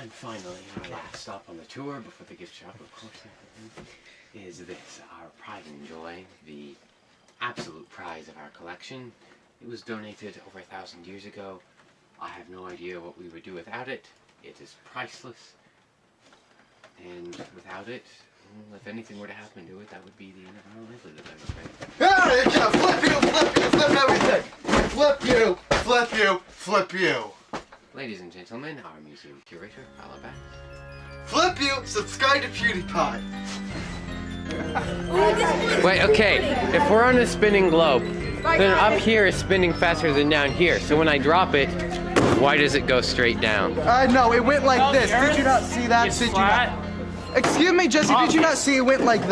And finally, our last stop on the tour before the gift shop, of course, is this, our pride and joy, the absolute prize of our collection. It was donated over a thousand years ago. I have no idea what we would do without it. It is priceless. And without it, if anything were to happen to it, that would be the end of our livelihood, I'm afraid. Ah, flip you, flip you, flip everything. Flip you, flip you, flip you. Ladies and gentlemen, our museum curator, Paula Flip you, subscribe to PewDiePie. Wait, okay, if we're on a spinning globe, then up here is spinning faster than down here. So when I drop it, why does it go straight down? Uh, no, it went like Well, this. Did you not see that? It's Did you not? Excuse me, Jesse, did you not see it went like that?